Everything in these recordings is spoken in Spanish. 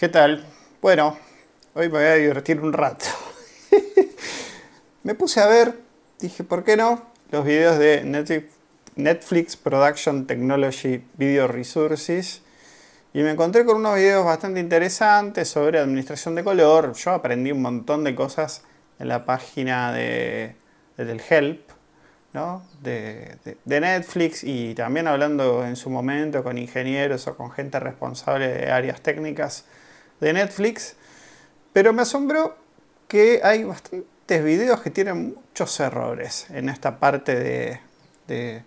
¿Qué tal? Bueno, hoy me voy a divertir un rato. me puse a ver, dije, ¿por qué no? Los videos de Netflix Production Technology Video Resources y me encontré con unos videos bastante interesantes sobre administración de color. Yo aprendí un montón de cosas en la página de, del Help, ¿no? de, de, Netflix y también hablando en su momento con ingenieros o con gente responsable de áreas técnicas de Netflix. Pero me asombró que hay bastantes videos que tienen muchos errores en esta parte de,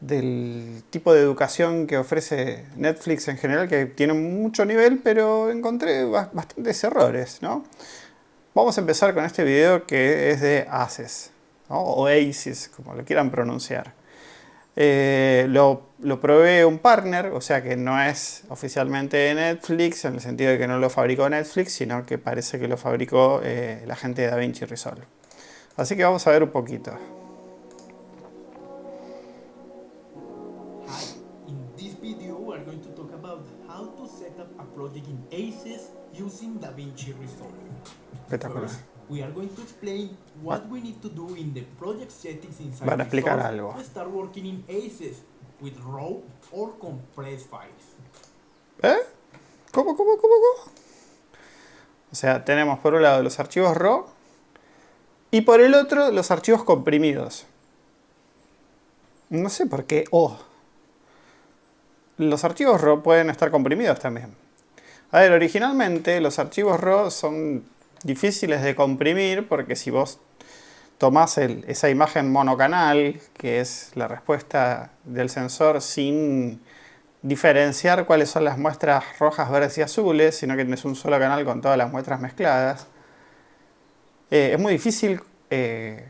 del tipo de educación que ofrece Netflix en general, que tiene mucho nivel, pero encontré bastantes errores, ¿no? Vamos a empezar con este video que es de ACES, o ACES, como lo quieran pronunciar. Eh, lo, lo provee un partner, o sea que no es oficialmente de Netflix, en el sentido de que no lo fabricó Netflix, sino que parece que lo fabricó eh, la gente de DaVinci Resolve. Así que vamos a ver un poquito. ACES using DaVinci Resolve. Espectacular. we are going to explain what we need to do in the project settings inside Van a explicar algo. to start working in ACES with RAW or compressed files. ¿Eh? ¿Cómo, cómo, cómo, cómo? O sea, tenemos por un lado los archivos RAW y por el otro los archivos comprimidos. No sé por qué Oh. Los archivos RAW pueden estar comprimidos también. A ver, originalmente los archivos RAW son difíciles de comprimir porque si vos tomás esa imagen monocanal, que es la respuesta del sensor sin diferenciar cuáles son las muestras rojas, verdes y azules, sino que tienes un solo canal con todas las muestras mezcladas, eh, es muy difícil eh,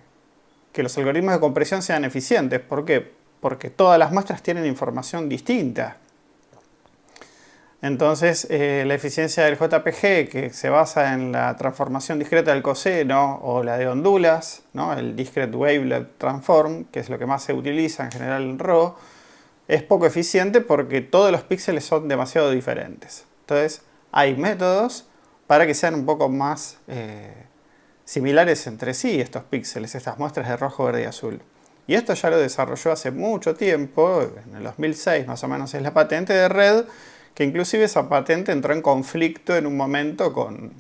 que los algoritmos de compresión sean eficientes. ¿Por qué? Porque todas las muestras tienen información distinta. Entonces, eh, la eficiencia del JPG, que se basa en la transformación discreta del coseno o la de ondulas, el Discrete Wavelet Transform, que es lo que más se utiliza en general en RAW, es poco eficiente porque todos los píxeles son demasiado diferentes. Entonces, hay métodos para que sean un poco más eh, similares entre sí estos píxeles, estas muestras de rojo, verde y azul. Y esto ya lo desarrolló hace mucho tiempo, en el 2006 más o menos es la patente de Red, que inclusive esa patente entró en conflicto en un momento con,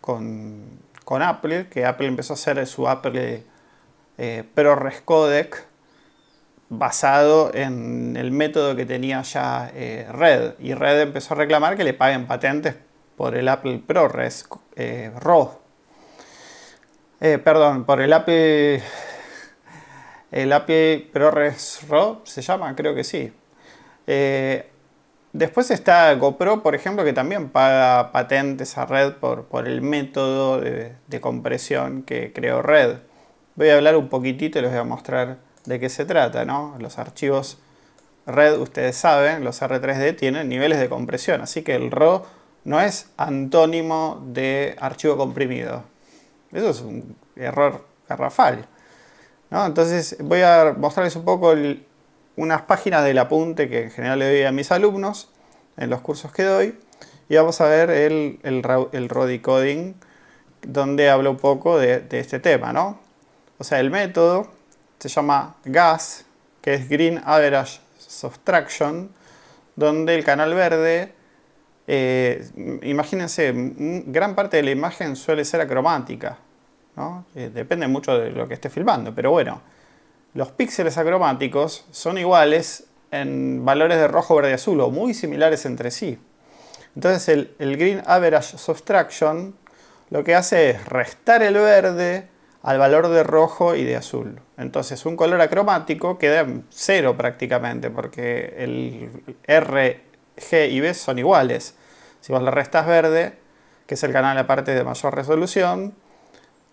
con, Apple, que Apple empezó a hacer su Apple eh, ProRes Codec basado en el método que tenía ya eh, Red. Y Red empezó a reclamar que le paguen patentes por el Apple ProRes eh, RAW. Eh, perdón, por el Apple... El Apple ProRes RAW se llama, creo que sí. Después está GoPro, por ejemplo, que también paga patentes a Red por, el método de, compresión que creó Red. Voy a hablar un poquitito y les voy a mostrar de qué se trata. ¿no? Los archivos Red, ustedes saben, los R3D tienen niveles de compresión, así que el RAW no es antónimo de archivo comprimido. Eso es un error garrafal. ¿no? Entonces voy a mostrarles un poco el, unas páginas del apunte que en general le doy a mis alumnos en los cursos que doy. Y vamos a ver el, el, el raw decoding, donde hablo un poco de, este tema, ¿no? O sea, el método se llama GAS, que es Green Average Subtraction, donde el canal verde, eh, imagínense, gran parte de la imagen suele ser acromática, ¿no? Eh, depende mucho de lo que esté filmando, pero bueno, los píxeles acromáticos son iguales en valores de rojo, verde y azul, o muy similares entre sí. Entonces el, Green Average Subtraction lo que hace es restar el verde al valor de rojo y de azul. Entonces un color acromático queda en cero prácticamente, porque el R, G y B son iguales. Si vos le restas verde, que es el canal aparte de mayor resolución,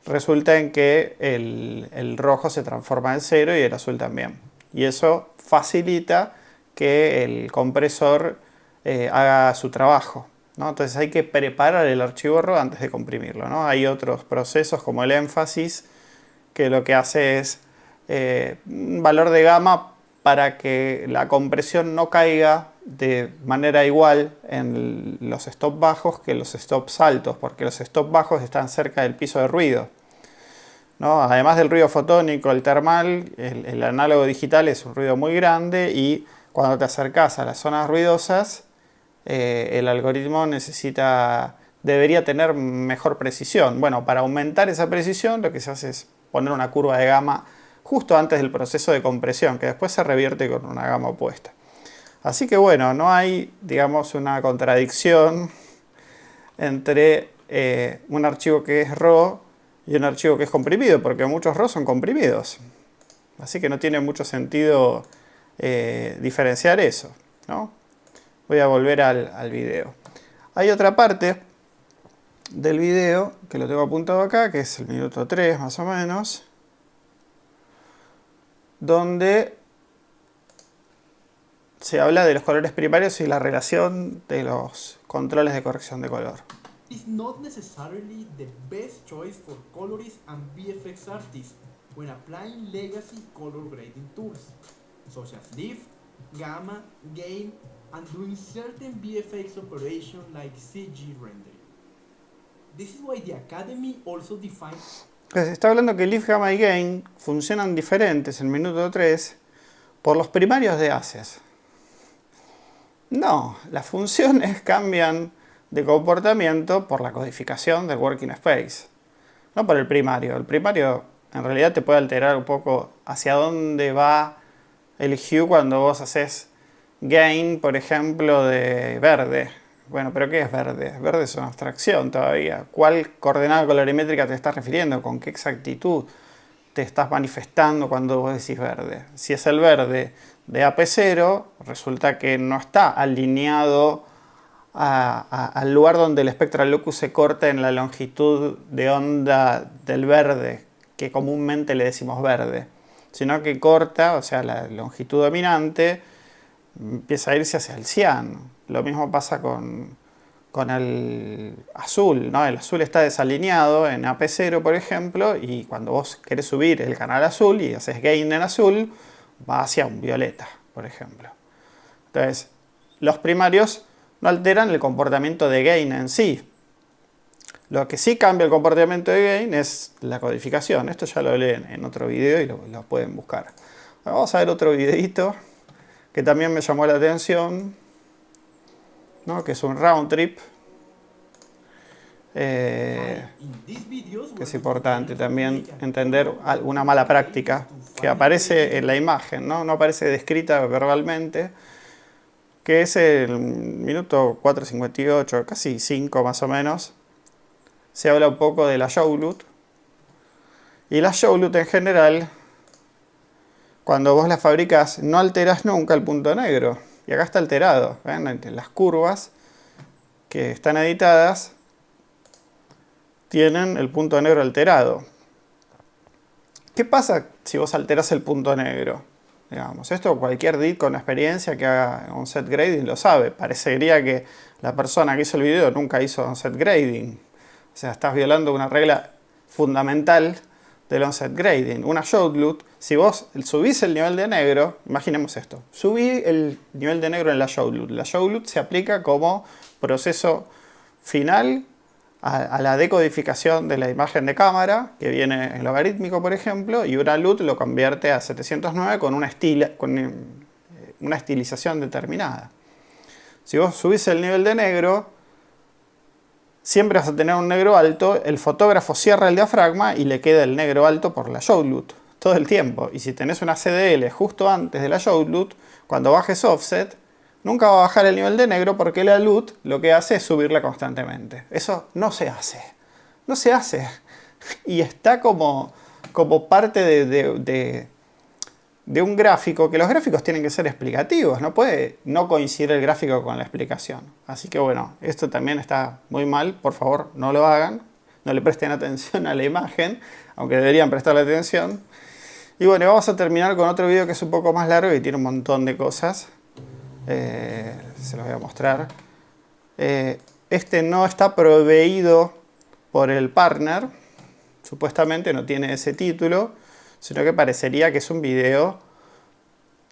resulta en que el, rojo se transforma en cero y el azul también. Y eso facilita que el compresor eh, haga su trabajo. Entonces hay que preparar el archivo antes de comprimirlo. ¿no? Hay otros procesos como el énfasis que lo que hace es eh, un valor de gama para que la compresión no caiga de manera igual en los stops bajos que los stops altos, porque los stops bajos están cerca del piso de ruido. ¿No? Además del ruido fotónico, el termal, el, análogo digital es un ruido muy grande y cuando te acercas a las zonas ruidosas, eh, el algoritmo necesita, debería tener mejor precisión. Bueno, para aumentar esa precisión lo que se hace es poner una curva de gama justo antes del proceso de compresión, que después se revierte con una gama opuesta. Así que bueno, no hay, digamos, una contradicción entre eh, un archivo que es RAW y un archivo que es comprimido, porque muchos RAW son comprimidos. Así que no tiene mucho sentido eh, diferenciar eso. Voy a volver al, al video. Hay otra parte del video que lo tengo apuntado acá, que es el minuto 3 más o menos, donde se habla de los colores primarios y la relación de los controles de corrección de color. It's not necessarily the best choice for colorists and VFX artists when applying legacy color grading tools, such as lift, gamma, gain, and doing certain VFX operations like CG rendering. This is why the Academy also defines... Se está hablando que lift, gamma y gain funcionan diferentes en minuto 3 por los primarios de ACES. No, las funciones cambian de comportamiento por la codificación del working space, no por el primario. El primario en realidad te puede alterar un poco hacia dónde va el hue cuando vos haces gain, por ejemplo, de verde. Bueno, pero ¿qué es verde? Verde es una abstracción todavía. ¿Cuál coordenada colorimétrica te estás refiriendo? ¿Con qué exactitud te estás manifestando cuando vos decís verde? Si es el verde de AP0 resulta que no está alineado al lugar donde el espectral locus se corta en la longitud de onda del verde, que comúnmente le decimos verde, sino que corta, o sea, la longitud dominante empieza a irse hacia el cian. Lo mismo pasa con, con el azul, ¿no? El azul está desalineado en AP0, por ejemplo, y cuando vos querés subir el canal azul y haces gain en azul, va hacia un violeta, por ejemplo. Entonces, los primarios no alteran el comportamiento de gain en sí. Lo que sí cambia el comportamiento de gain es la codificación. Esto ya lo leen en otro video y lo, pueden buscar. vamos a ver otro videito que también me llamó la atención, ¿no? que es un round trip. Eh, que es importante también entender una mala práctica que aparece en la imagen, ¿no? no aparece descrita verbalmente, que es el minuto 4.58, casi 5 más o menos, se habla un poco de la showloot, y la showloot en general, cuando vos la fabricas, no alteras nunca el punto negro, y acá está alterado, ¿ven? las curvas que están editadas, tienen el punto negro alterado. ¿Qué pasa si vos alteras el punto negro? Digamos, esto cualquier DIT con experiencia que haga on-set grading lo sabe. Parecería que la persona que hizo el video nunca hizo on-set grading. O sea, estás violando una regla fundamental del on-set grading. Una showloot, si vos subís el nivel de negro, imaginemos esto, subí el nivel de negro en la showloot. La showloot se aplica como proceso final a, la decodificación de la imagen de cámara, que viene en logarítmico, por ejemplo, y una LUT lo convierte a 709 con una, con eh, una estilización determinada. Si vos subís el nivel de negro, siempre vas a tener un negro alto, el fotógrafo cierra el diafragma y le queda el negro alto por la showloot todo el tiempo. Y si tenés una CDL justo antes de la showloot, cuando bajes offset, nunca va a bajar el nivel de negro porque la LUT lo que hace es subirla constantemente. Eso no se hace. No se hace. Y está como, como parte de, de, un gráfico, que los gráficos tienen que ser explicativos. No puede no coincidir el gráfico con la explicación. Así que bueno, esto también está muy mal. Por favor, no lo hagan. No le presten atención a la imagen, aunque deberían prestarle atención. Y bueno, vamos a terminar con otro video que es un poco más largo y tiene un montón de cosas. Eh, se los voy a mostrar. Eh, este no está proveído por el partner, supuestamente no tiene ese título, sino que parecería que es un video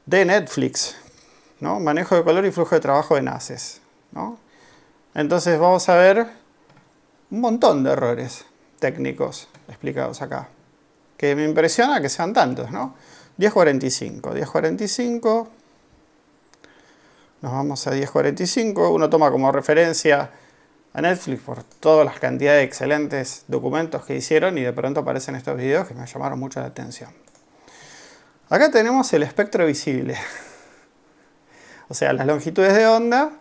de Netflix. ¿no? Manejo de color y flujo de trabajo en ACES, ¿no? Entonces vamos a ver un montón de errores técnicos explicados acá. Que me impresiona que sean tantos, ¿no? 1045, 1045, nos vamos a 1045, uno toma como referencia a Netflix por todas las cantidades de excelentes documentos que hicieron y de pronto aparecen estos videos que me llamaron mucho la atención. Acá tenemos el espectro visible, o sea, las longitudes de onda,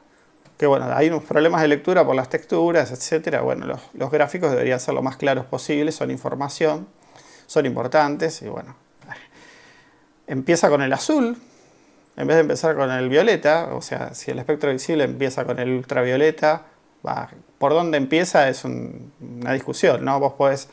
que bueno, hay unos problemas de lectura por las texturas, etcétera. Bueno, los, los gráficos deberían ser lo más claros posible, son información, son importantes y bueno, empieza con el azul, en vez de empezar con el violeta, o sea, si el espectro visible empieza con el ultravioleta, por dónde empieza es una discusión, ¿no? Vos podés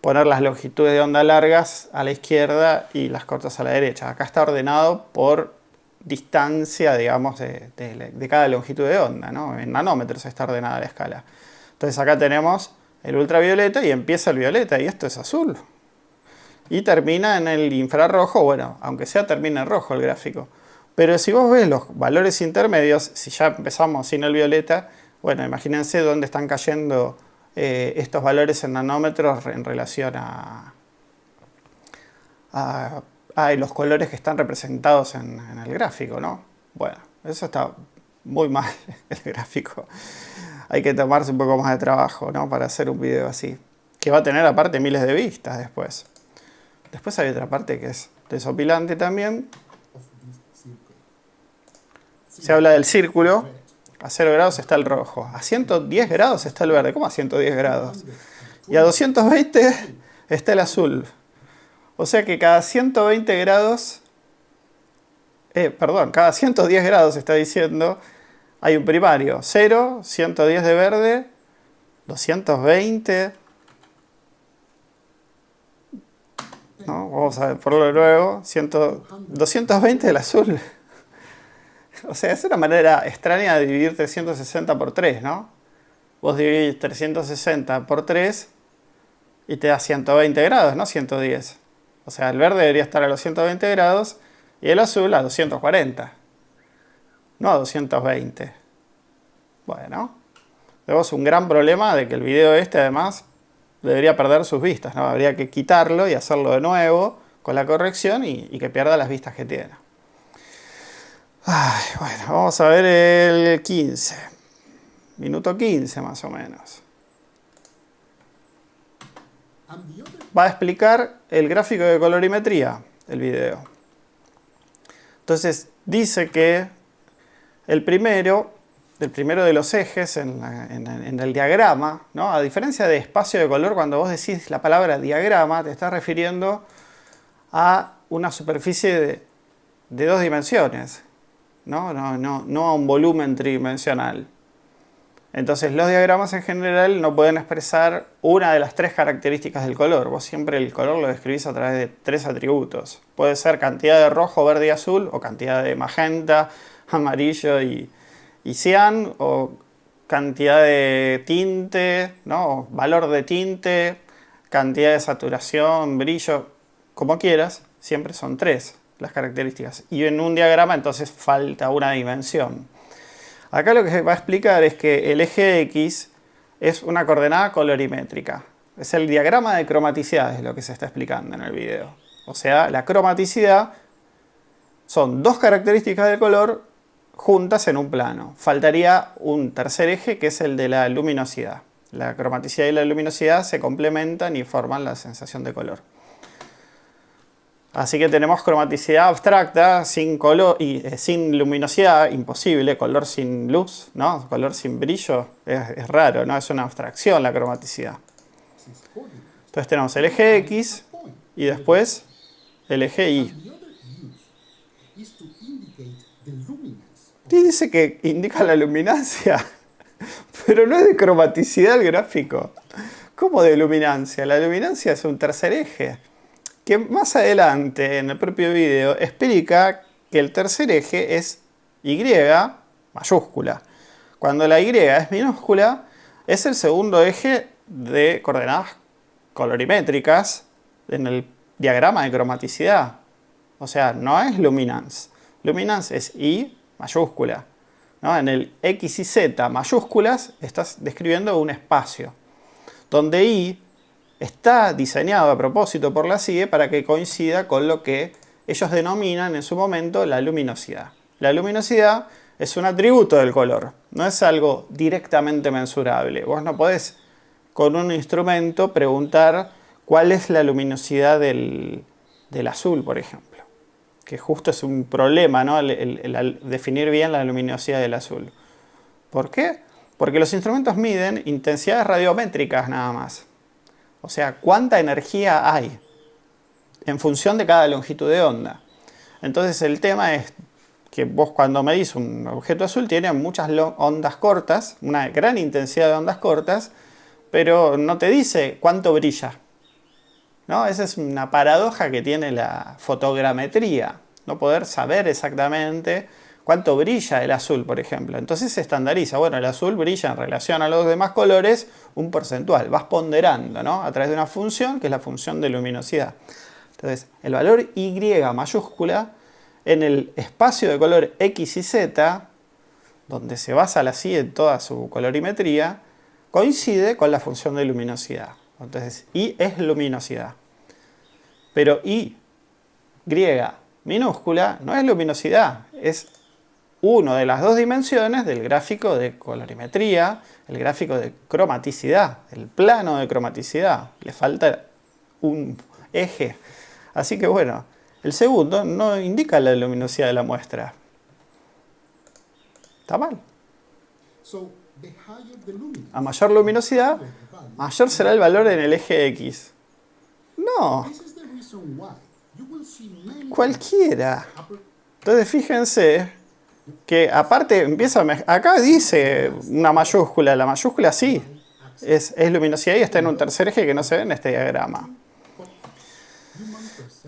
poner las longitudes de onda largas a la izquierda y las cortas a la derecha. Acá está ordenado por distancia, digamos, de, de cada longitud de onda, ¿no? En nanómetros está ordenada la escala. Entonces acá tenemos el ultravioleta y empieza el violeta y esto es azul y termina en el infrarrojo, bueno, aunque sea termina en rojo el gráfico. Pero si vos ves los valores intermedios, si ya empezamos sin el violeta, bueno, imagínense dónde están cayendo eh, estos valores en nanómetros en relación a, los colores que están representados en, en el gráfico, ¿no? Bueno, eso está muy mal el gráfico. Hay que tomarse un poco más de trabajo, ¿no? Para hacer un video así. Que va a tener aparte miles de vistas después. Después hay otra parte que es desopilante también. Se habla del círculo. A 0 grados está el rojo. A 110 grados está el verde. ¿Cómo a 110 grados? Y a 220 está el azul. O sea que cada 120 grados... Eh, perdón, cada 110 grados está diciendo hay un primario. 0, 110 de verde, 220 Vamos a ver, por lo luego, 220 del azul. O sea, es una manera extraña de dividir 360 por 3, ¿no? Vos dividís 360 por 3 y te da 120 grados, no 110. O sea, el verde debería estar a los 120 grados y el azul a 240. No a 220. Bueno, tenemos un gran problema de que el video este además debería perder sus vistas, ¿no? Habría que quitarlo y hacerlo de nuevo con la corrección y, que pierda las vistas que tiene. bueno, vamos a ver el 15. Minuto 15 más o menos. Va a explicar el gráfico de colorimetría, el video. Entonces dice que el primero el primero de los ejes en, el diagrama, ¿no? a diferencia de espacio de color, cuando vos decís la palabra diagrama, te estás refiriendo a una superficie de, dos dimensiones, ¿no? No, no, no a un volumen tridimensional. Entonces los diagramas en general no pueden expresar una de las tres características del color. Vos siempre el color lo describís a través de tres atributos. Puede ser cantidad de rojo, verde y azul, o cantidad de magenta, amarillo y, y cian o cantidad de tinte, ¿no? valor de tinte, cantidad de saturación, brillo, como quieras, siempre son tres las características. Y en un diagrama entonces falta una dimensión. Acá lo que se va a explicar es que el eje X es una coordenada colorimétrica. Es el diagrama de cromaticidad, es lo que se está explicando en el video. O sea, la cromaticidad son dos características del color juntas en un plano. Faltaría un tercer eje que es el de la luminosidad. La cromaticidad y la luminosidad se complementan y forman la sensación de color. Así que tenemos cromaticidad abstracta, sin color y eh, sin luminosidad, imposible, color sin luz, ¿no? Color sin brillo, es, es, raro, ¿no? Es una abstracción la cromaticidad. Entonces tenemos el eje X y después el eje Y. Dice que indica la luminancia, pero no es de cromaticidad el gráfico. ¿Cómo de luminancia? La luminancia es un tercer eje, que más adelante en el propio video explica que el tercer eje es Y mayúscula. Cuando la Y es minúscula, es el segundo eje de coordenadas colorimétricas en el diagrama de cromaticidad. O sea, no es luminance. luminance es I mayúscula. En el X y Z mayúsculas estás describiendo un espacio, donde I está diseñado a propósito por la CIE para que coincida con lo que ellos denominan en su momento la luminosidad. La luminosidad es un atributo del color, no es algo directamente mensurable. Vos no podés con un instrumento preguntar cuál es la luminosidad del, azul, por ejemplo. Que justo es un problema, ¿no? El, definir bien la luminosidad del azul. ¿Por qué? Porque los instrumentos miden intensidades radiométricas nada más. O sea, cuánta energía hay en función de cada longitud de onda. Entonces el tema es que vos cuando medís un objeto azul tiene muchas ondas cortas, una gran intensidad de ondas cortas, pero no te dice cuánto brilla. ¿No? Esa es una paradoja que tiene la fotogrametría, no poder saber exactamente cuánto brilla el azul, por ejemplo. Entonces se estandariza, bueno, el azul brilla en relación a los demás colores un porcentual, vas ponderando ¿no? a través de una función que es la función de luminosidad. Entonces, el valor Y mayúscula en el espacio de color X y Z, donde se basa la CIE en toda su colorimetría, coincide con la función de luminosidad. Entonces, I es luminosidad. Pero I griega minúscula no es luminosidad, es una de las dos dimensiones del gráfico de colorimetría, el gráfico de cromaticidad, el plano de cromaticidad. Le falta un eje. Así que bueno, el segundo no indica la luminosidad de la muestra. Está mal. A mayor luminosidad, mayor será el valor en el eje X. No. Cualquiera. Entonces fíjense que aparte empieza a acá dice una mayúscula, la mayúscula sí, es, luminosidad y está en un tercer eje que no se ve en este diagrama.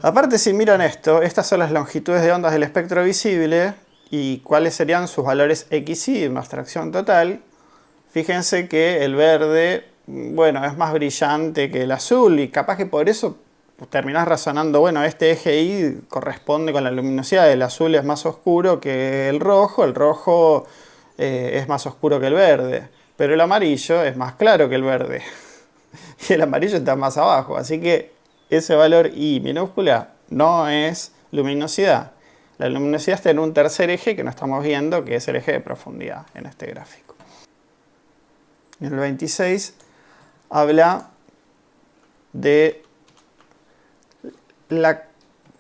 Aparte si miran esto, estas son las longitudes de ondas del espectro visible y cuáles serían sus valores X y en abstracción total. Fíjense que el verde, bueno, es más brillante que el azul y capaz que por eso terminás razonando, bueno, este eje Y corresponde con la luminosidad, el azul es más oscuro que el rojo, el rojo eh, es más oscuro que el verde, pero el amarillo es más claro que el verde y el amarillo está más abajo, así que ese valor I minúscula no es luminosidad. La luminosidad está en un tercer eje que no estamos viendo, que es el eje de profundidad en este gráfico. En el 26 habla de la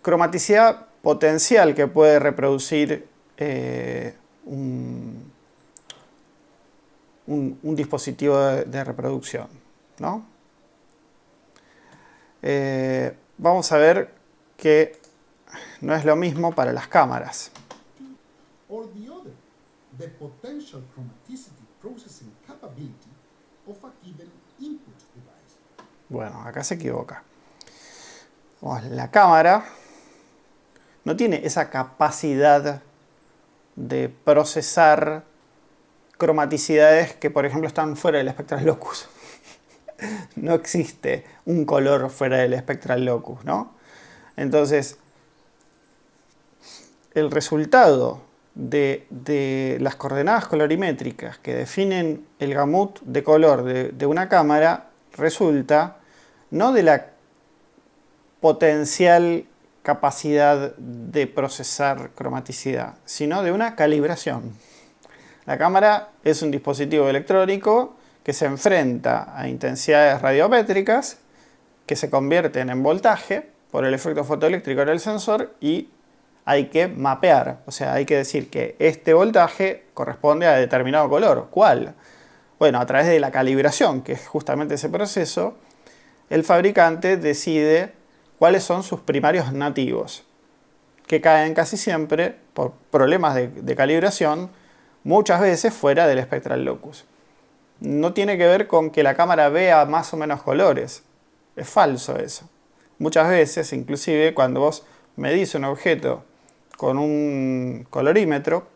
cromaticidad potencial que puede reproducir eh, un, dispositivo de, reproducción. Eh, vamos a ver que no es lo mismo para las cámaras. Bueno, acá se equivoca. La cámara no tiene esa capacidad de procesar cromaticidades que, por ejemplo, están fuera del espectral locus. no existe un color fuera del espectral locus, ¿no? Entonces, el resultado de, las coordenadas colorimétricas que definen el gamut de color de, una cámara resulta no de la potencial capacidad de procesar cromaticidad, sino de una calibración. La cámara es un dispositivo electrónico que se enfrenta a intensidades radiométricas que se convierten en voltaje por el efecto fotoeléctrico del sensor y hay que mapear, o sea, hay que decir que este voltaje corresponde a determinado color. ¿Cuál? Bueno, a través de la calibración, que es justamente ese proceso, el fabricante decide cuáles son sus primarios nativos, que caen casi siempre, por problemas de, calibración, muchas veces fuera del espectral locus. No tiene que ver con que la cámara vea más o menos colores, es falso eso. Muchas veces, inclusive, cuando vos medís un objeto con un colorímetro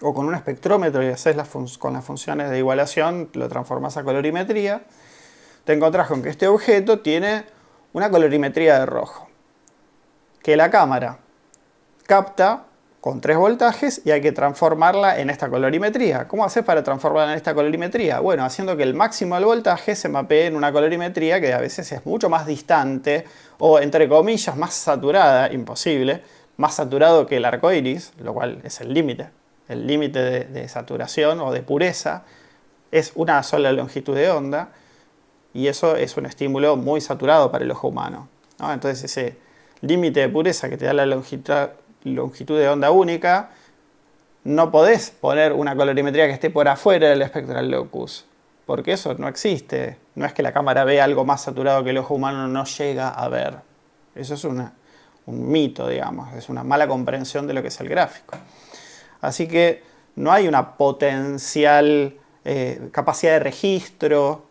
o con un espectrómetro y haces con las funciones de igualación, lo transformas a colorimetría, te encontrás con que este objeto tiene una colorimetría de rojo, que la cámara capta con tres voltajes y hay que transformarla en esta colorimetría. ¿Cómo haces para transformarla en esta colorimetría? Bueno, haciendo que el máximo del voltaje se mapee en una colorimetría que a veces es mucho más distante o, entre comillas, más saturada, imposible, más saturado que el arco iris, lo cual es el límite. El límite de, saturación o de pureza es una sola longitud de onda y eso es un estímulo muy saturado para el ojo humano. Entonces ese límite de pureza que te da la longitud, de onda única, no podés poner una colorimetría que esté por afuera del spectral locus, porque eso no existe. No es que la cámara vea algo más saturado que el ojo humano no llega a ver. Eso es un mito, digamos, es una mala comprensión de lo que es el gráfico. Así que no hay una potencial eh, capacidad de registro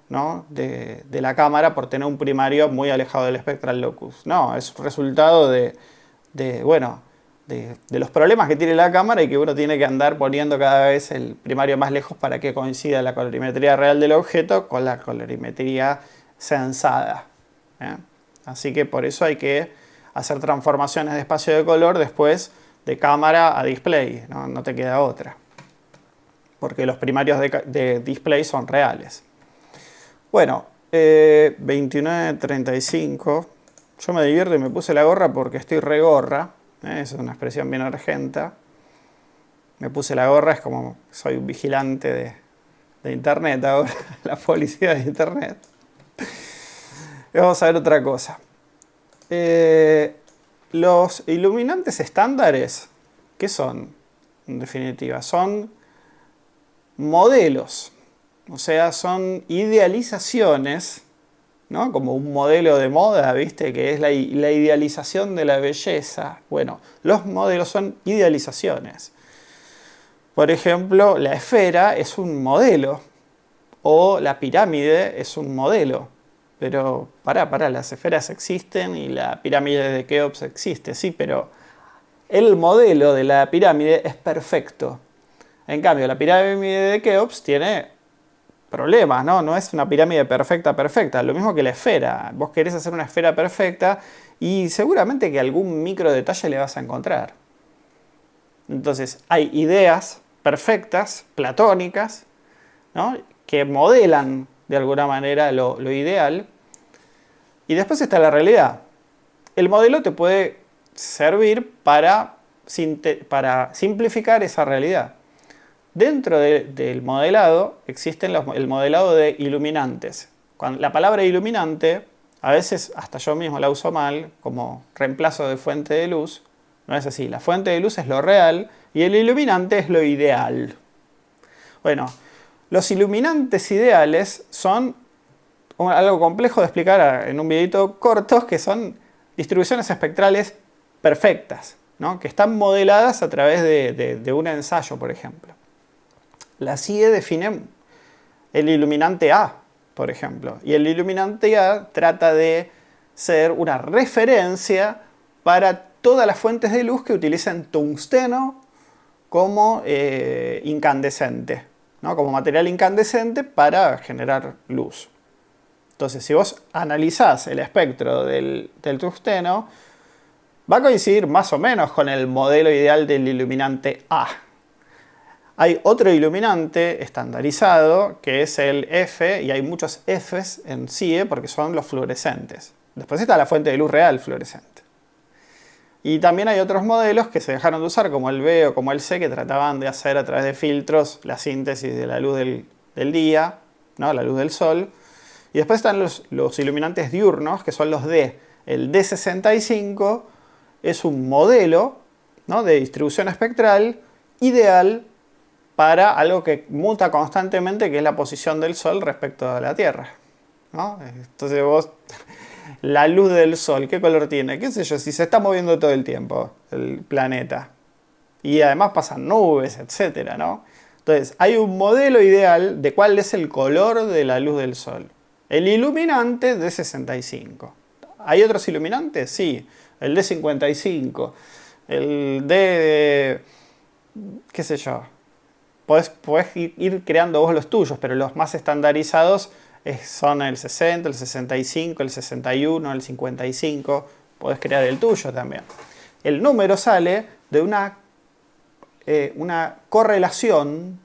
de, la cámara por tener un primario muy alejado del spectral locus. No, es resultado de, de bueno, de, los problemas que tiene la cámara y que uno tiene que andar poniendo cada vez el primario más lejos para que coincida la colorimetría real del objeto con la colorimetría sensada. ¿eh? Así que por eso hay que hacer transformaciones de espacio de color después de cámara a display, no, te queda otra. Porque los primarios de, display son reales. Bueno, eh, 29.35. Yo me divierto y me puse la gorra porque estoy regorra. ¿eh? es una expresión bien argenta. Me puse la gorra, es como soy un vigilante de, internet ahora, la policía de internet. Vamos a ver otra cosa. Eh, los iluminantes estándares, ¿qué son? En definitiva, son modelos. O sea, son idealizaciones como un modelo de moda, ¿viste? Que es la, idealización de la belleza. Bueno, los modelos son idealizaciones. Por ejemplo, la esfera es un modelo o la pirámide es un modelo. Pero, pará, pará, las esferas existen y la pirámide de Keops existe, sí, pero el modelo de la pirámide es perfecto. En cambio, la pirámide de Keops tiene problemas, ¿no? No es una pirámide perfecta, perfecta. Lo mismo que la esfera. Vos querés hacer una esfera perfecta y seguramente que algún micro detalle le vas a encontrar. Entonces, hay ideas perfectas, platónicas, ¿no? que modelan de alguna manera lo, ideal. Y después está la realidad. El modelo te puede servir para, para simplificar esa realidad. Dentro del modelado existe el modelado de iluminantes. la palabra iluminante, a veces hasta yo mismo la uso mal, como reemplazo de fuente de luz. No es así, la fuente de luz es lo real y el iluminante es lo ideal. Bueno, los iluminantes ideales son algo complejo de explicar en un videito corto, que son distribuciones espectrales perfectas, que están modeladas a través de un ensayo, por ejemplo. La CIE define el iluminante A, por ejemplo. Y el iluminante A trata de ser una referencia para todas las fuentes de luz que utilicen tungsteno como eh, incandescente, ¿no? como material incandescente para generar luz. Entonces, si vos analizás el espectro del, del va a coincidir más o menos con el modelo ideal del iluminante A. Hay otro iluminante estandarizado que es el F y hay muchos Fs en CIE porque son los fluorescentes. Después está la fuente de luz real fluorescente. Y también hay otros modelos que se dejaron de usar como el B o como el C que trataban de hacer a través de filtros la síntesis de la luz del, día, ¿no? la luz del sol. Y después están los, iluminantes diurnos que son los D. El D65 es un modelo ¿no? de distribución espectral ideal para algo que muta constantemente, que es la posición del Sol respecto a la Tierra. Entonces vos, la luz del Sol, ¿qué color tiene? ¿Qué sé yo? Si se está moviendo todo el tiempo el planeta. Y además pasan nubes, etc. ¿no? Entonces, hay un modelo ideal de cuál es el color de la luz del Sol. El iluminante de 65. ¿Hay otros iluminantes? Sí. El de 55. El de... qué sé yo Podés, ir creando vos los tuyos, pero los más estandarizados son el 60, el 65, el 61, el 55. Podés crear el tuyo también. El número sale de una eh, una correlación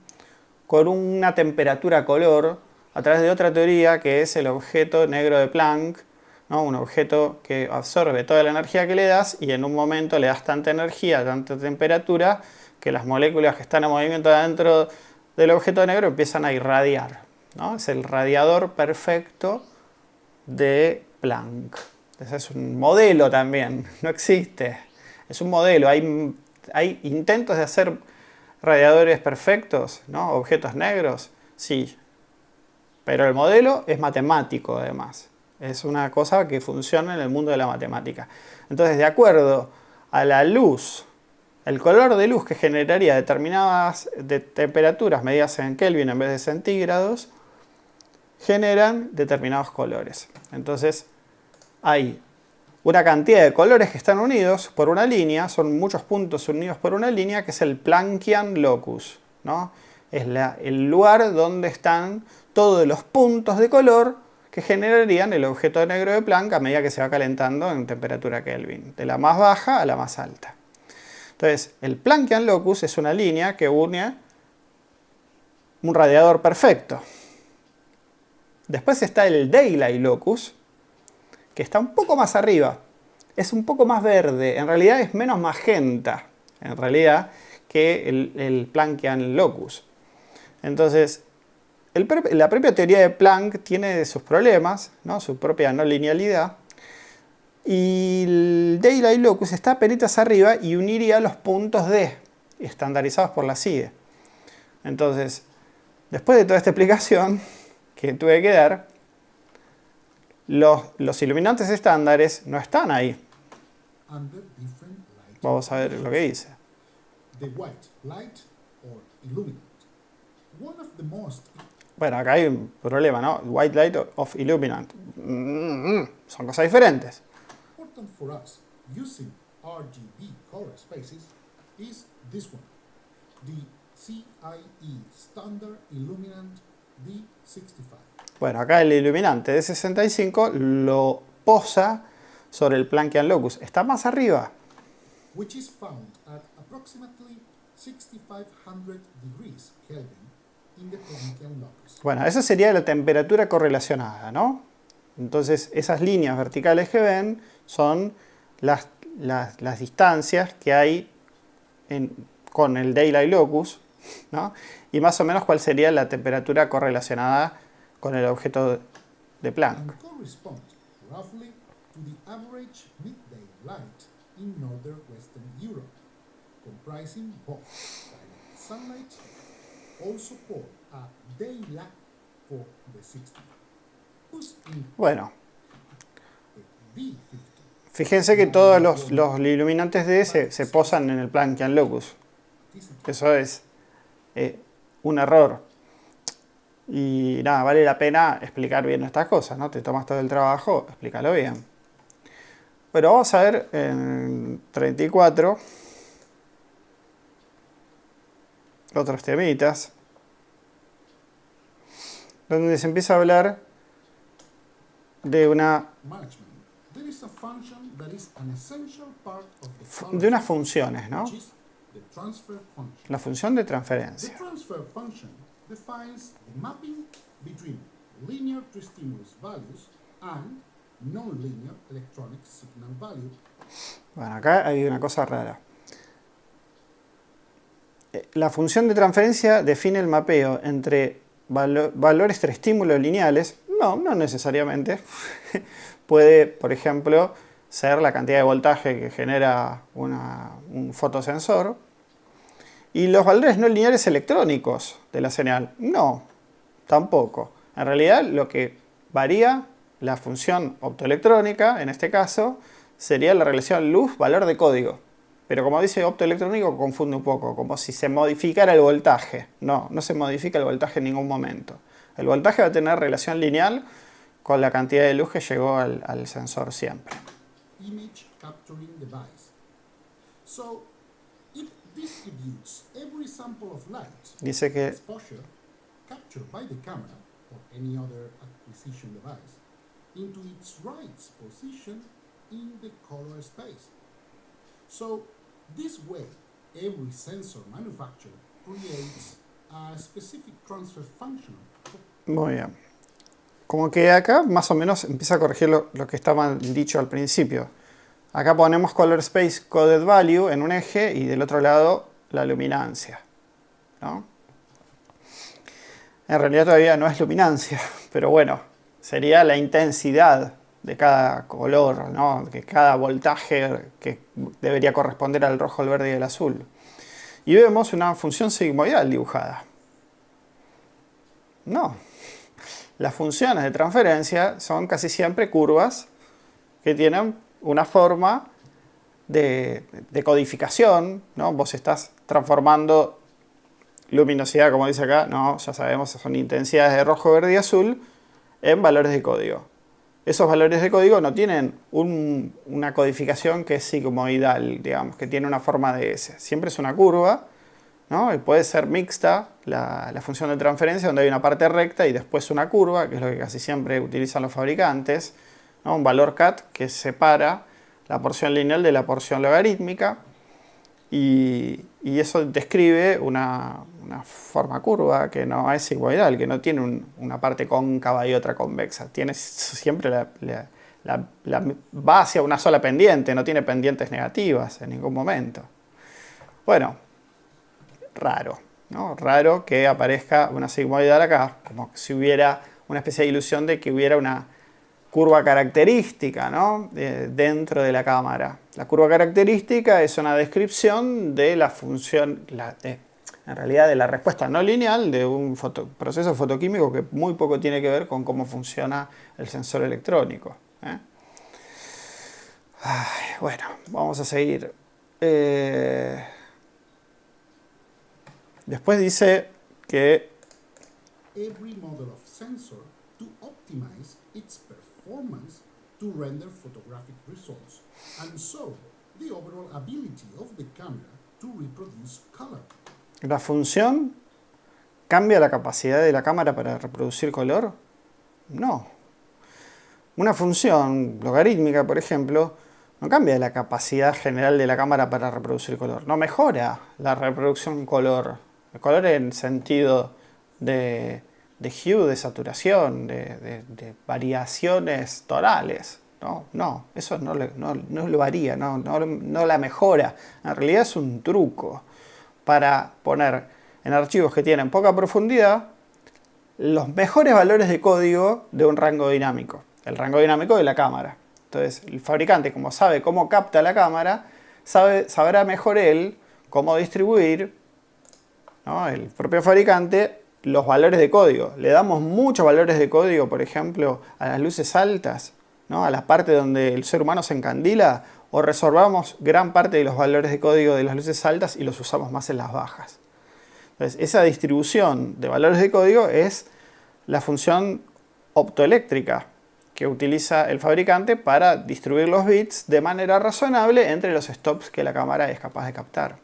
con una temperatura color a través de otra teoría que es el objeto negro de Planck, ¿no? un objeto que absorbe toda la energía que le das y en un momento le das tanta energía, tanta temperatura, que las moléculas que están en movimiento dentro del objeto negro empiezan a irradiar. ¿no? Es el radiador perfecto de Planck. Ese es un modelo también, no existe. Es un modelo, hay, hay intentos de hacer radiadores perfectos, ¿no? objetos negros, sí. Pero el modelo es matemático además. Es una cosa que funciona en el mundo de la matemática. Entonces, de acuerdo a la luz, el color de luz que generaría determinadas temperaturas medidas en Kelvin en vez de centígrados, generan determinados colores. Entonces, hay una cantidad de colores que están unidos por una línea, son muchos puntos unidos por una línea, que es el Planckian locus. ¿no? Es el lugar donde están todos los puntos de color que generarían el objeto negro de Planck a medida que se va calentando en temperatura Kelvin, de la más baja a la más alta. Entonces, el Planckian locus es una línea que une un radiador perfecto. Después está el Daylight locus, que está un poco más arriba. Es un poco más verde, en realidad es menos magenta, en realidad, que el, el Planckian locus. Entonces, la propia teoría de Planck tiene sus problemas, ¿no? su propia no linealidad, y el Daylight Locus está peritas arriba y uniría los puntos D, estandarizados por la CIDE. Entonces, después de toda esta explicación que tuve que dar, los, los iluminantes estándares no están ahí. Vamos a ver lo que dice. Bueno, acá hay un problema, ¿no? White light of illuminant. Mm, mm, son cosas diferentes. for us using RGB color spaces is this one, the CIE Standard Illuminant D65. Bueno, acá el iluminante de 65 lo posa sobre el Planckian locus. Está más arriba. Which is found at approximately 6500 degrees Kelvin in. Bueno, esa sería la temperatura correlacionada, ¿no? Entonces, esas líneas verticales que ven son las, las, distancias que hay con el Daylight Locus, ¿no? y más o menos cuál sería la temperatura correlacionada con el objeto de Planck. comprising both sunlight, also called a daylight for the 60. Bueno, fíjense que todos los, los iluminantes de se, se, posan en el Planckian locus. Eso es eh, un error. Y nada, vale la pena explicar bien estas cosas, ¿no? Te tomas todo el trabajo, explícalo bien. Pero vamos a ver en 34 otros temitas donde se empieza a hablar de una de unas funciones, ¿no? La función de transferencia. Bueno, acá hay una cosa rara. Eh, la función de transferencia define el mapeo entre valores de estímulos lineales no, no necesariamente. Puede, por ejemplo, ser la cantidad de voltaje que genera un fotosensor. Y los valores no lineales electrónicos de la señal, no, tampoco. En realidad lo que varía la función optoelectrónica, en este caso, sería la relación luz-valor de código. Pero como dice optoelectrónico, confunde un poco, como si se modificara el voltaje. No, no se modifica el voltaje en ningún momento. El voltaje va a tener relación lineal con la cantidad de luz que llegó al, al sensor siempre. Image capturing device. So, it distributes every sample of light Dice que exposure captured by the camera or any other acquisition device into its right position in the color space. So, this way, every sensor manufacturer creates a specific transfer function. Muy bien. Como que acá más o menos empieza a corregir lo, que estaba dicho al principio. Acá ponemos color space coded value en un eje y del otro lado la luminancia. ¿no? En realidad todavía no es luminancia, pero bueno, sería la intensidad de cada color, ¿no? que cada voltaje que debería corresponder al rojo, el verde y el azul. Y vemos una función sigmoidal dibujada. No. Las funciones de transferencia son casi siempre curvas que tienen una forma de, de codificación. ¿no? Vos estás transformando luminosidad, como dice acá, no, ya sabemos, son intensidades de rojo, verde y azul, en valores de código. Esos valores de código no tienen una codificación que es sigmoidal, digamos, que tiene una forma de S. Siempre es una curva, ¿no? Y puede ser mixta la, función de transferencia, donde hay una parte recta y después una curva, que es lo que casi siempre utilizan los fabricantes. Un valor cat que separa la porción lineal de la porción logarítmica. Y, eso describe una, una, forma curva que no es sigmoidal, que no tiene un, una parte cóncava y otra convexa. Tiene siempre la, va hacia una sola pendiente, no tiene pendientes negativas en ningún momento. Bueno, raro, ¿no? Raro que aparezca una sigmoidal acá, como si hubiera una especie de ilusión de que hubiera una curva característica ¿no? de, dentro de la cámara. La curva característica es una descripción de la función, en realidad de la respuesta no lineal de un proceso fotoquímico que muy poco tiene que ver con cómo funciona el sensor electrónico. ¿eh? Bueno, vamos a seguir. Eh, después dice que Every model of sensor to optimize its to render photographic results, and so the overall ability of the camera to reproduce color. la función cambia la capacidad de la cámara para reproducir color. No. Una función logarítmica, por ejemplo, no cambia la capacidad general de la cámara para reproducir color. No mejora la reproducción color. El color en sentido de, de hue, de saturación, de, de, variaciones tonales. No, no, eso no, no, no lo varía, no, no, no la mejora. En realidad es un truco para poner en archivos que tienen poca profundidad los mejores valores de código de un rango dinámico. El rango dinámico de la cámara. Entonces, el fabricante, como sabe cómo capta la cámara, sabe, sabrá mejor él cómo distribuir, ¿no? el propio fabricante, los valores de código. Le damos muchos valores de código, por ejemplo, a las luces altas, ¿no? a la parte donde el ser humano se encandila, o resolvamos gran parte de los valores de código de las luces altas y los usamos más en las bajas. Entonces, esa distribución de valores de código es la función optoeléctrica que utiliza el fabricante para distribuir los bits de manera razonable entre los stops que la cámara es capaz de captar.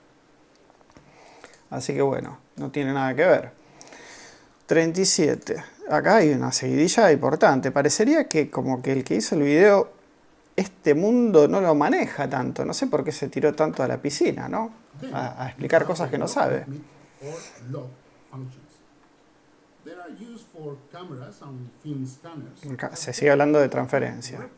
Así que bueno, no tiene nada que ver. 37. Acá hay una seguidilla importante. Parecería que como que el que hizo el video, este mundo no lo maneja tanto. No sé por qué se tiró tanto a la piscina, ¿no? A, a explicar cosas que no sabe. Se sigue hablando de transferencia.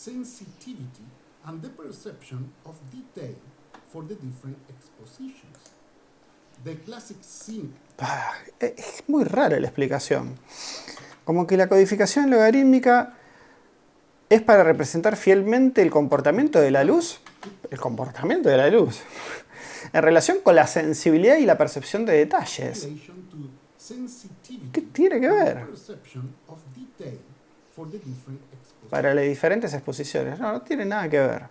sensitivity and the perception of detail for the different expositions. The classic Ah, es muy rara la explicación. Como que la codificación logarítmica es para representar fielmente el comportamiento de la luz. El comportamiento de la luz. En relación con la sensibilidad y la percepción de detalles. ¿Qué tiene que ver? Para las diferentes exposiciones. No, no tiene nada que ver.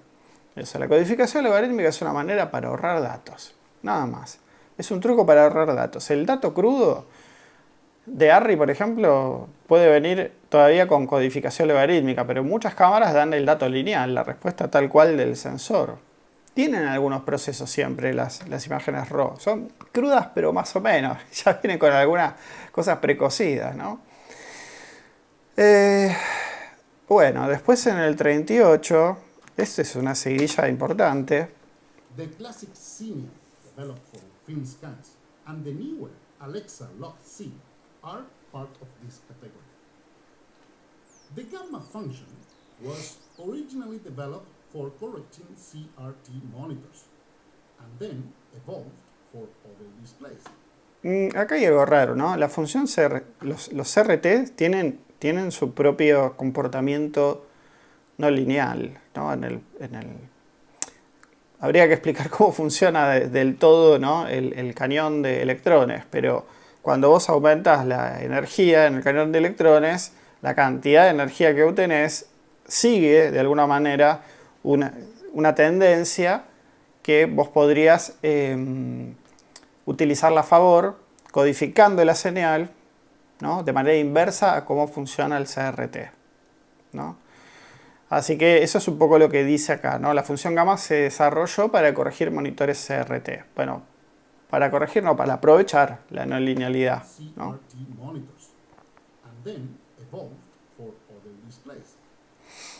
Eso, la codificación logarítmica es una manera para ahorrar datos. Nada más. Es un truco para ahorrar datos. El dato crudo de ARRI, por ejemplo, puede venir todavía con codificación logarítmica, pero muchas cámaras dan el dato lineal, la respuesta tal cual del sensor. Tienen algunos procesos siempre las, las imágenes RAW. Son crudas, pero más o menos. Ya vienen con algunas cosas precocidas, ¿no? Eh, bueno, después en el 38 Esta es una seguidilla importante. The classic film scans, and the newer Alexa Log C are part of this category. The gamma function was originally developed for correcting CRT monitors, and then evolved for other displays. Mm, acá hay algo raro, ¿no? La función CR, los, los CRT tienen, tienen su propio comportamiento no lineal, ¿no? En el, en el, habría que explicar cómo funciona de- del todo ¿no? el, cañón de electrones, pero cuando vos aumentas la energía en el cañón de electrones, la cantidad de energía que obtenés sigue de alguna manera una, tendencia que vos podrías em, utilizarla a favor, codificando la señal ¿no? de manera inversa a cómo funciona el CRT. ¿no? Así que eso es un poco lo que dice acá. ¿no? La función gamma se desarrolló para corregir monitores CRT. Bueno, para corregir, no, para aprovechar la no linealidad. ¿no? CRT monitors, and then evolved for other displays.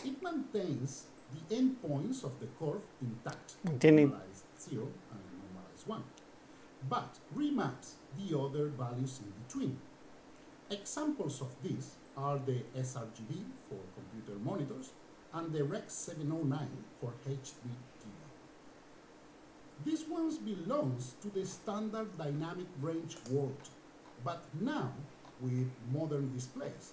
It maintains the endpoints of the curve intact, Tiene- normalized 0 and normalized 1, but remaps the other values in between. Examples of this are the sRGB for computer monitors and the Rex 709 for HD TV. This one belongs to the standard dynamic range world, but now with modern displays,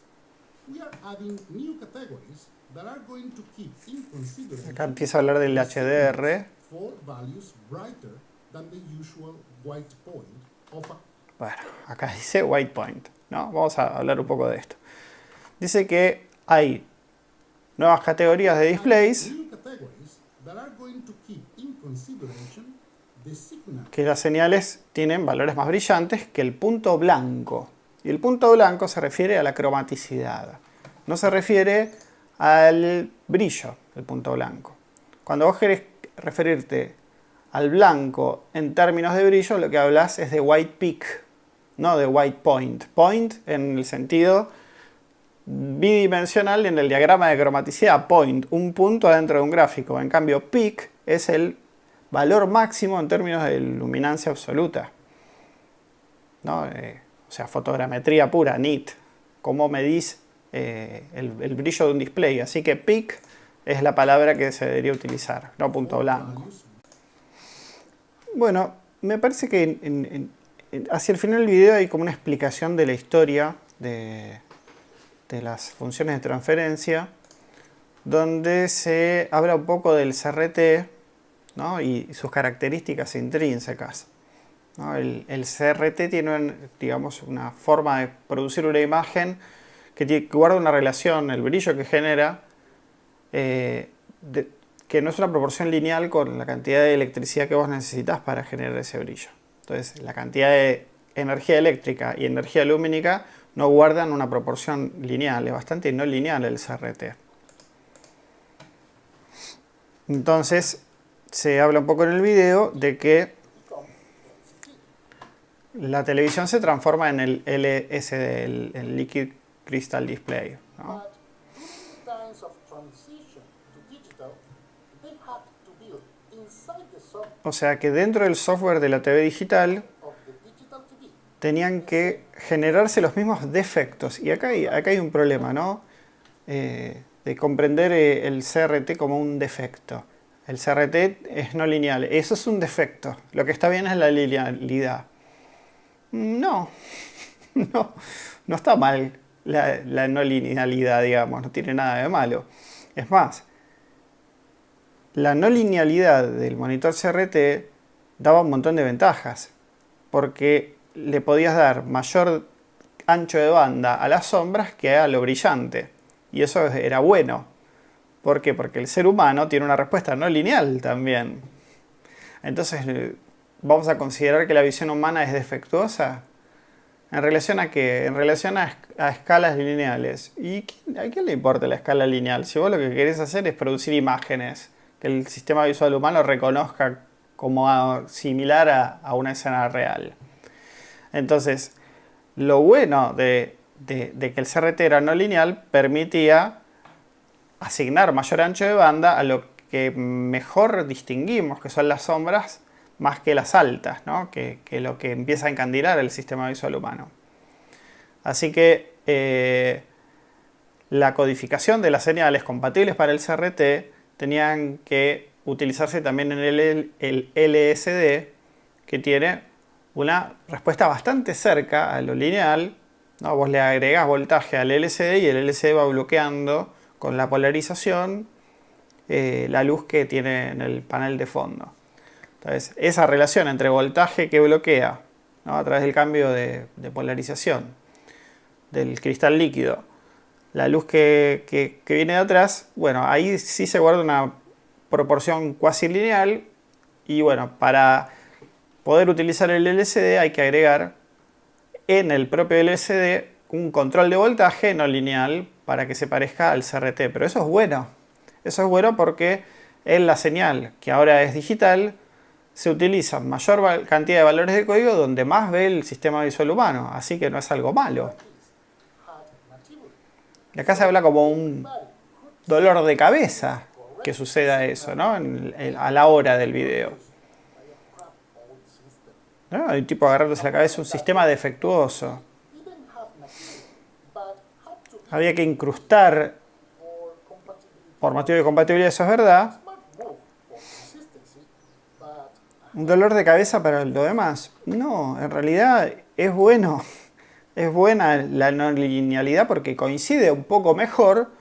we are adding new categories that are going to keep in Acá consideration empieza a hablar del HDR. four values brighter than the usual white point of a Bueno, acá dice white point. ¿no? Vamos a hablar un poco de esto. Dice que hay nuevas categorías de displays que las señales tienen valores más brillantes que el punto blanco. Y el punto blanco se refiere a la cromaticidad. No se refiere al brillo del punto blanco. Cuando vos querés referirte al blanco en términos de brillo, lo que hablas es de white peak, no de white point. Point en el sentido bidimensional en el diagrama de cromaticidad. Point, un punto adentro de un gráfico. En cambio, peak es el valor máximo en términos de luminancia absoluta. ¿no? Eh, o sea, fotogrametría pura, NIT. Cómo medís eh, el, el brillo de un display. Así que peak es la palabra que se debería utilizar, no punto blanco. values Bueno, me parece que en- en- en- en- hacia el final del video hay como una explicación de la historia de, de las funciones de transferencia, donde se habla un poco del CRT y sus características intrínsecas. El, CRT tiene digamos, una forma de producir una imagen que, guarda una relación, el brillo que genera, eh, que no es una proporción lineal con la cantidad de electricidad que vos necesitas para generar ese brillo. Entonces, la cantidad de energía eléctrica y energía lumínica no guardan una proporción lineal, es bastante no lineal el CRT. Entonces, se habla un poco en el video de que la televisión se transforma en el LSD, el, el Liquid Crystal Display. O sea que dentro del software de la TV digital tenían que generarse los mismos defectos. Y acá hay, acá hay un problema, ¿no? Eh, de comprender eh, el CRT como un defecto. El CRT es no lineal. Eso es un defecto. Lo que está bien es la linealidad. No, no, no está mal la, la no linealidad, digamos. No tiene nada de malo. Es más, la no linealidad del monitor CRT daba un montón de ventajas. Porque le podías dar mayor ancho de banda a las sombras que a lo brillante. Y eso era bueno. ¿Por qué? Porque el ser humano tiene una respuesta no lineal también. Entonces, eh, ¿vamos a considerar que la visión humana es defectuosa? ¿En relación a qué? En relación a, esc- a escalas lineales. ¿Y a quién le importa la escala lineal? Si vos lo que querés hacer es producir imágenes, que el sistema visual humano reconozca como similar a, a una escena real. Entonces, lo bueno de, que el CRT era no lineal permitía asignar mayor ancho de banda a lo que mejor distinguimos, que son las sombras, más que las altas, ¿no? que, lo que empieza a encandilar el sistema visual humano. Así que eh, la codificación de las señales compatibles para el CRT tenían que utilizarse también en el LSD, que tiene una respuesta bastante cerca a lo lineal. Vos le agregás voltaje al LCD y el LCD va bloqueando con la polarización eh, la luz que tiene en el panel de fondo. Entonces, esa relación entre voltaje que bloquea a través del cambio de, polarización del cristal líquido, la luz que, que, viene de atrás, bueno, ahí sí se guarda una proporción cuasi lineal y bueno, para poder utilizar el LCD hay que agregar en el propio LCD un control de voltaje no lineal para que se parezca al CRT. Pero eso es bueno. Eso es bueno porque en la señal, que ahora es digital, se utiliza mayor cantidad de valores de código donde más ve el sistema visual humano. Así que no es algo malo. Y acá se habla como un dolor de cabeza que suceda eso, ¿no? a la hora del video. Hay un tipo agarrándose la cabeza, un sistema defectuoso. Había que incrustar, por motivo de compatibilidad, eso es verdad, un dolor de cabeza para lo demás. No, en realidad es bueno, es buena la no linealidad porque coincide un poco mejor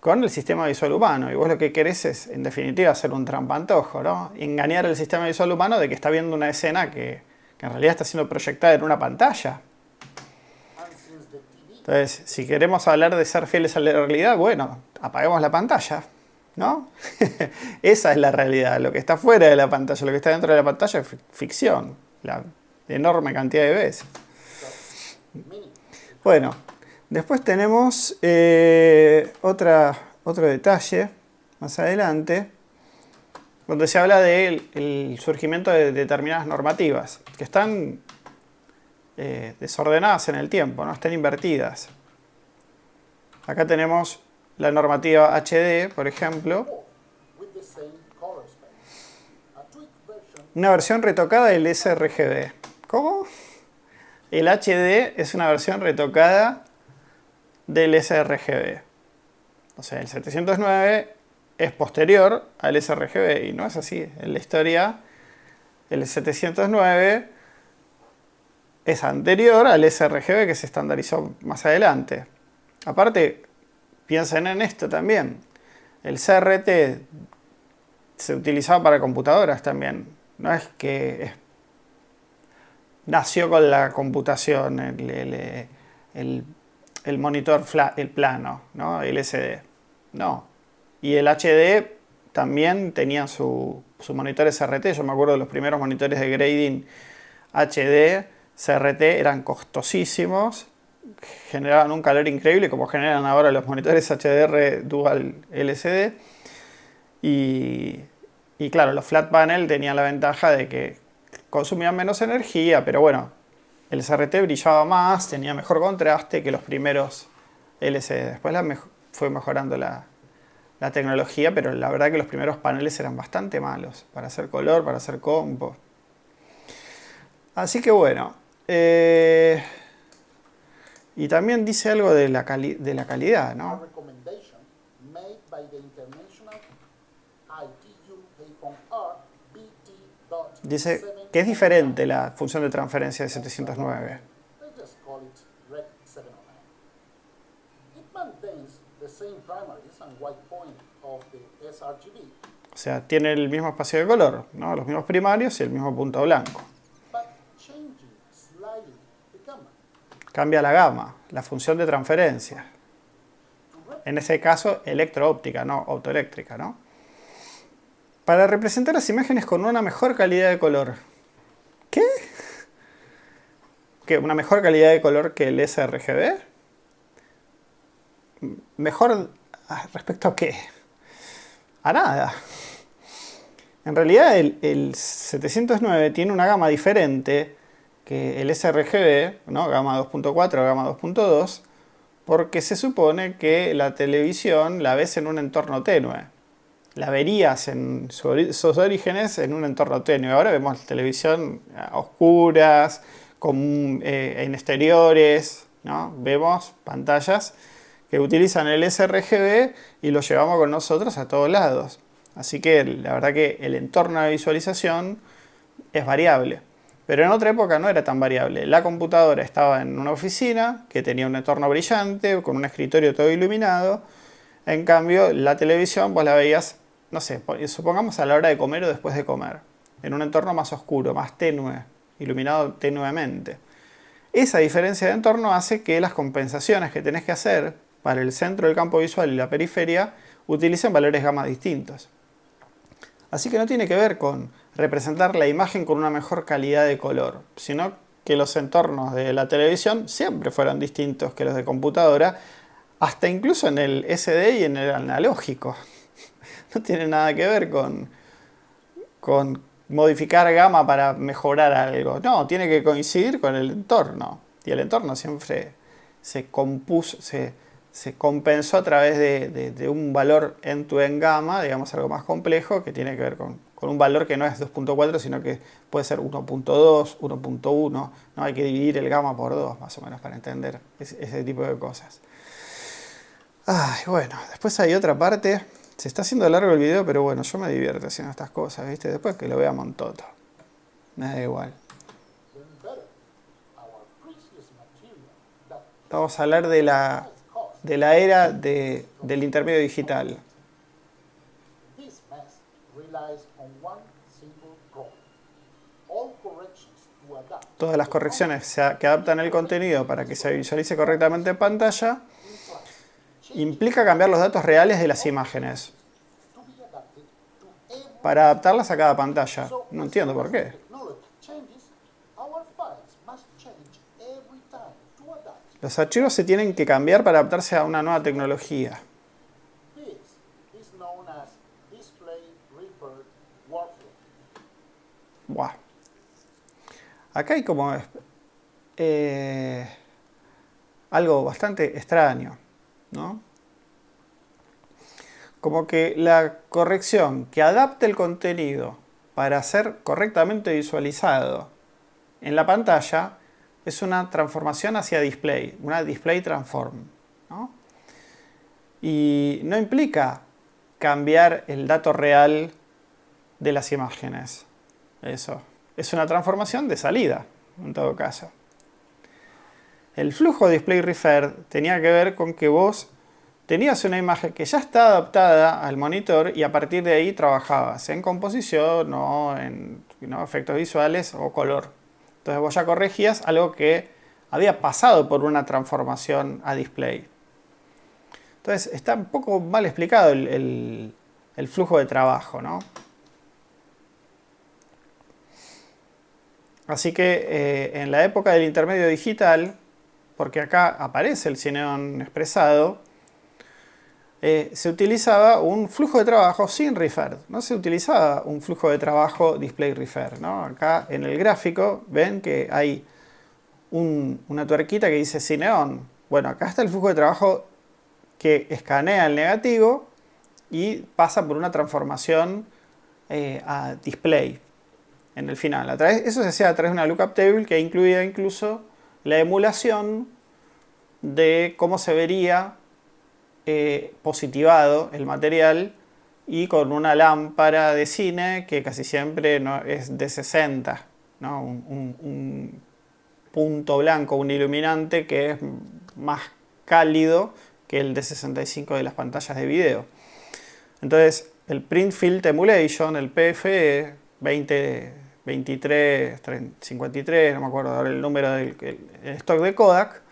con el sistema visual humano. Y vos lo que querés es, en definitiva, hacer un trampantojo, ¿no? Engañar al sistema visual humano de que está viendo una escena que que en realidad está siendo proyectada en una pantalla. Entonces, si queremos hablar de ser fieles a la realidad, bueno, apaguemos la pantalla, ¿no? Esa es la realidad. Lo que está fuera de la pantalla, lo que está dentro de la pantalla es ficción, la enorme cantidad de veces. Bueno, después tenemos eh, otra, otro detalle más adelante donde se habla del surgimiento de determinadas normativas que están eh, desordenadas en el tiempo, no están invertidas. Acá tenemos la normativa HD, por ejemplo. Una versión retocada del sRGB. ¿Cómo? El HD es una versión retocada del sRGB. O sea, el 709 es posterior al sRGB y no es así. En la historia, el 709 es anterior al sRGB que se estandarizó más adelante. Aparte, piensen en esto también. El CRT se utilizaba para computadoras también. No es que nació con la computación, el, monitor el plano, ¿no? el SD. No, y el HD también tenía su, su monitor SRT. Yo me acuerdo de los primeros monitores de grading HD, CRT, eran costosísimos, generaban un calor increíble como generan ahora los monitores HDR Dual LCD. Y, y claro, los flat panel tenían la ventaja de que consumían menos energía, pero bueno, el CRT brillaba más, tenía mejor contraste que los primeros LCD. Después la fue mejorando la, la tecnología, pero la verdad que los primeros paneles eran bastante malos para hacer color, para hacer compo. Así que bueno. Eh, y también dice algo de la, de la calidad, ¿no? Dice que es diferente la función de transferencia de 709. O sea, tiene el mismo espacio de color, ¿no? los mismos primarios y el mismo punto blanco. Cambia la gama, la función de transferencia. En ese caso, electroóptica, no autoeléctrica. ¿no? Para representar las imágenes con una mejor calidad de color. ¿Qué? ¿Qué? ¿Una mejor calidad de color que el sRGB? ¿Mejor ah, respecto a qué? a nada. En realidad el, 709 tiene una gama diferente que el sRGB, ¿no? gama 2.4, gama 2.2, porque se supone que la televisión la ves en un entorno tenue. la verías en sus orígenes en un entorno tenue. Ahora vemos televisión a oscuras, eh, en exteriores, ¿no? vemos pantallas que utilizan el sRGB y lo llevamos con nosotros a todos lados. Así que la verdad que el entorno de visualización es variable. Pero en otra época no era tan variable. La computadora estaba en una oficina que tenía un entorno brillante, con un escritorio todo iluminado. En cambio, la televisión vos la veías, no sé, supongamos a la hora de comer o después de comer. En un entorno más oscuro, más tenue, iluminado tenuemente. Esa diferencia de entorno hace que las compensaciones que tenés que hacer para el centro del campo visual y la periferia utilicen valores gamma distintos. Así que no tiene que ver con representar la imagen con una mejor calidad de color, sino que los entornos de la televisión siempre fueron distintos que los de computadora, hasta incluso en el SD y en el analógico. No tiene nada que ver con, con modificar gama para mejorar algo. No, tiene que coincidir con el entorno. Y el entorno siempre se compuso, se, se compensó a través de, un valor en tu en gamma, digamos algo más complejo, que tiene que ver con, un valor que no es 2.4, sino que puede ser 1.2, 1.1, ¿no? Hay que dividir el gamma por 2, más o menos, para entender ese, tipo de cosas. Ay, bueno, después hay otra parte. Se está haciendo largo el video, pero bueno, yo me divierto haciendo estas cosas, ¿viste? Después que lo vea Montoto. Me da igual. Vamos a hablar de la de la era de, del intermedio digital. Todas las correcciones que adaptan el contenido para que se visualice correctamente en pantalla implica cambiar los datos reales de las imágenes para adaptarlas a cada pantalla. No entiendo por qué. Los archivos se tienen que cambiar para adaptarse a una nueva tecnología. Buah. Acá hay como eh, algo bastante extraño, ¿no? Como que la corrección que adapte el contenido para ser correctamente visualizado en la pantalla es una transformación hacia display, una display transform. Y no implica cambiar el dato real de las imágenes. Eso. Es una transformación de salida, en todo caso. El flujo display refer tenía que ver con que vos tenías una imagen que ya está adaptada al monitor y a partir de ahí trabajabas en composición o en efectos visuales o color. Entonces vos ya corregías algo que había pasado por una transformación a display. Entonces está un poco mal explicado el, flujo de trabajo, ¿no? Así que eh, en la época del intermedio digital, porque acá aparece el Cineon expresado, eh, se utilizaba un flujo de trabajo sin refer, no se utilizaba un flujo de trabajo display refer. ¿no? Acá en el gráfico ven que hay una tuerquita que dice Cineon. Bueno, acá está el flujo de trabajo que escanea el negativo y pasa por una transformación eh, a display en el final. A eso se hacía a través de una lookup table que incluía incluso la emulación de cómo se vería eh, positivado el material y con una lámpara de cine que casi siempre no, es de 60, un, punto blanco, un iluminante que es más cálido que el de 65 de las pantallas de video. Entonces, el Print Field Emulation, el PFE 20, 23, 53, no me acuerdo ahora el número del stock de Kodak,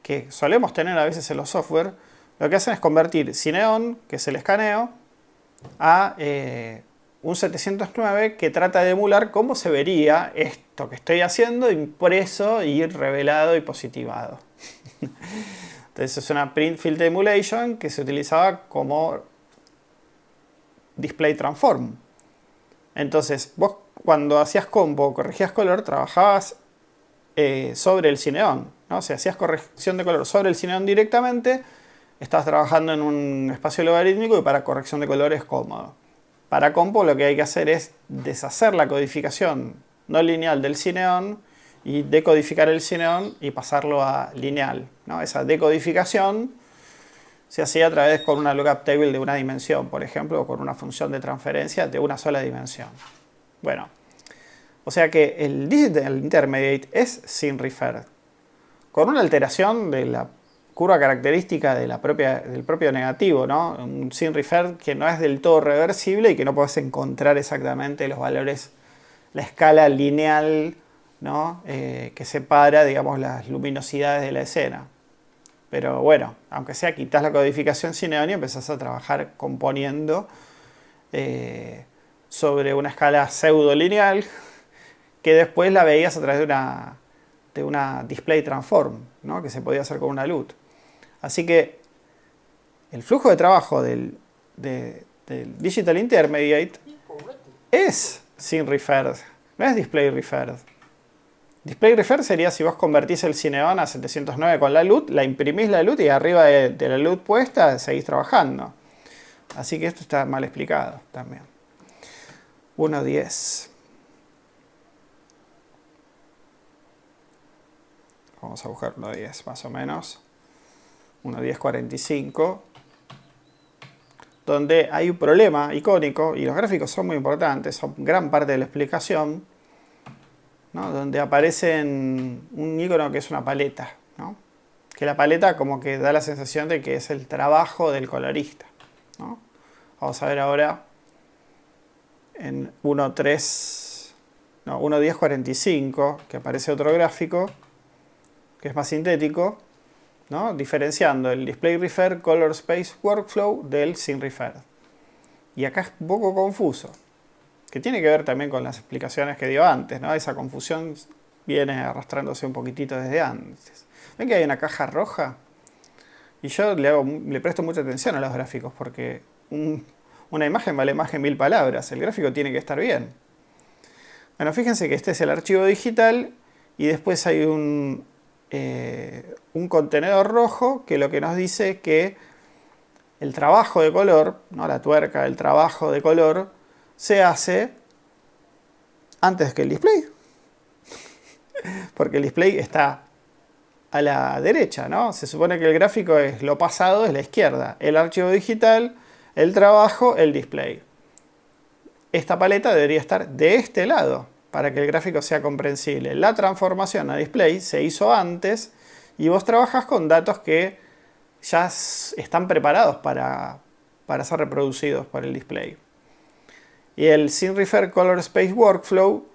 que solemos tener a veces en los software, lo que hacen es convertir Cineon, que es el escaneo, a eh, un 709 que trata de emular cómo se vería esto que estoy haciendo impreso y revelado y positivado. Entonces es una print field emulation que se utilizaba como display transform. Entonces vos cuando hacías combo, corregías color, trabajabas eh, sobre el Cineon. ¿no? O sea, hacías corrección de color sobre el Cineon directamente estás trabajando en un espacio logarítmico y para corrección de colores es cómodo. Para compo lo que hay que hacer es deshacer la codificación no lineal del cineón y decodificar el cineón y pasarlo a lineal. ¿no? Esa decodificación se hacía a través con una lookup table de una dimensión, por ejemplo, o con una función de transferencia de una sola dimensión. Bueno, o sea que el digital intermediate es sin refer, con una alteración de la curva característica de la propia, del propio negativo, ¿no? un sin refer que no es del todo reversible y que no puedes encontrar exactamente los valores, la escala lineal ¿no? Eh, que separa digamos, las luminosidades de la escena. Pero bueno, aunque sea quitas la codificación cineón y empezás a trabajar componiendo eh, sobre una escala pseudo lineal que después la veías a través de una, de una display transform, ¿no? que se podía hacer con una LUT. Así que el flujo de trabajo del, Digital Intermediate es sin referred, no es display referred. Display refer sería si vos convertís el Cineon a 709 con la LUT, la imprimís la LUT y arriba de, la LUT puesta seguís trabajando. Así que esto está mal explicado también. 1.10. Vamos a buscar 1.10 más o menos. 1.10.45 donde hay un problema icónico y los gráficos son muy importantes, son gran parte de la explicación donde aparece un icono que es una paleta, que la paleta como que da la sensación de que es el trabajo del colorista. Vamos a ver ahora en 1.3, no, 1.10.45, que aparece otro gráfico, que es más sintético, diferenciando el Display Refer Color Space Workflow del Sin Refer. Y acá es un poco confuso que tiene que ver también con las explicaciones que dio antes. Esa confusión viene arrastrándose un poquitito desde antes. ¿Ven que hay una caja roja? Y yo le presto mucha atención a los gráficos porque una imagen vale más que mil palabras. El gráfico tiene que estar bien. Bueno, fíjense que este es el archivo digital y después hay un, eh, un contenedor rojo que lo que nos dice que el trabajo de color, ¿no? la tuerca, el trabajo de color, se hace antes que el display. Porque el display está a la derecha, ¿no? Se supone que el gráfico es lo pasado, es la izquierda. El archivo digital, el trabajo, el display. Esta paleta debería estar de este lado para que el gráfico sea comprensible. La transformación a display se hizo antes y vos trabajas con datos que ya están preparados para, para ser reproducidos por el display. Y el sin refer color space workflow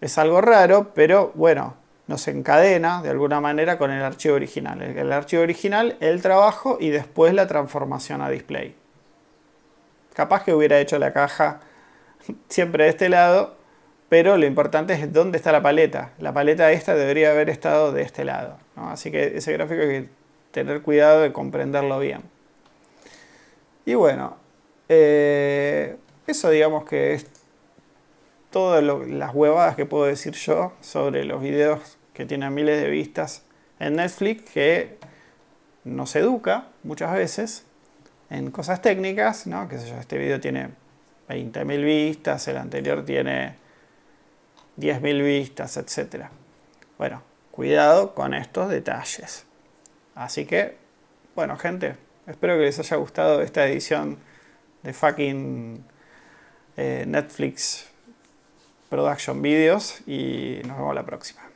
es algo raro, pero bueno, nos encadena de alguna manera con el archivo original. El, archivo original, el trabajo y después la transformación a display. Capaz que hubiera hecho la caja siempre de este lado, pero lo importante es dónde está la paleta. La paleta esta debería haber estado de este lado. Así que ese gráfico hay que tener cuidado de comprenderlo bien. Y bueno, eh, eso digamos que es todas las huevadas que puedo decir yo sobre los videos que tienen miles de vistas en Netflix que nos educa muchas veces en cosas técnicas, ¿no? Que este video tiene 20.000 vistas, el anterior tiene 10.000 vistas, etc. Bueno, cuidado con estos detalles. Así que, bueno gente, espero que les haya gustado esta edición de fucking eh, Netflix Production Videos y nos vemos la próxima.